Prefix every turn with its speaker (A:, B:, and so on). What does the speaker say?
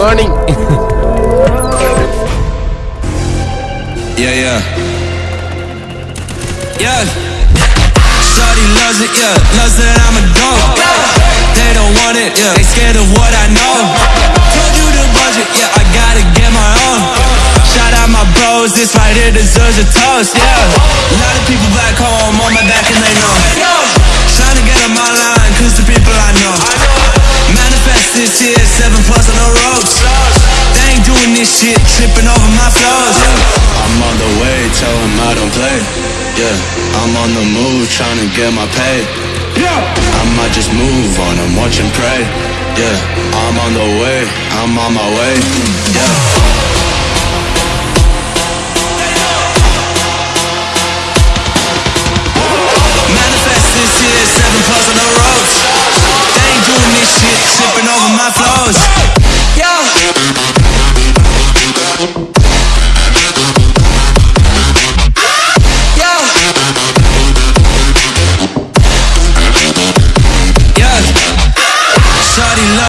A: learning.
B: Yeah, yeah. Yeah. Shorty loves it, yeah. Loves that I'm a dog. They don't want it, yeah. They scared of what I know. Told you the budget, yeah. I gotta get my own. Shout out my bros, this right here deserves a toast, yeah. A lot of people back home on my back and they know. Trying to get them online, cause the people I know. Manifest this year, seven plus on the ropes. They ain't doing this shit, tripping over my flows. Yeah. I'm on the way, tell them I don't play. Yeah, I'm on the move, trying to get my pay. Yeah, I might just move on and watch and pray. Yeah, I'm on the way, I'm on my way. Yeah.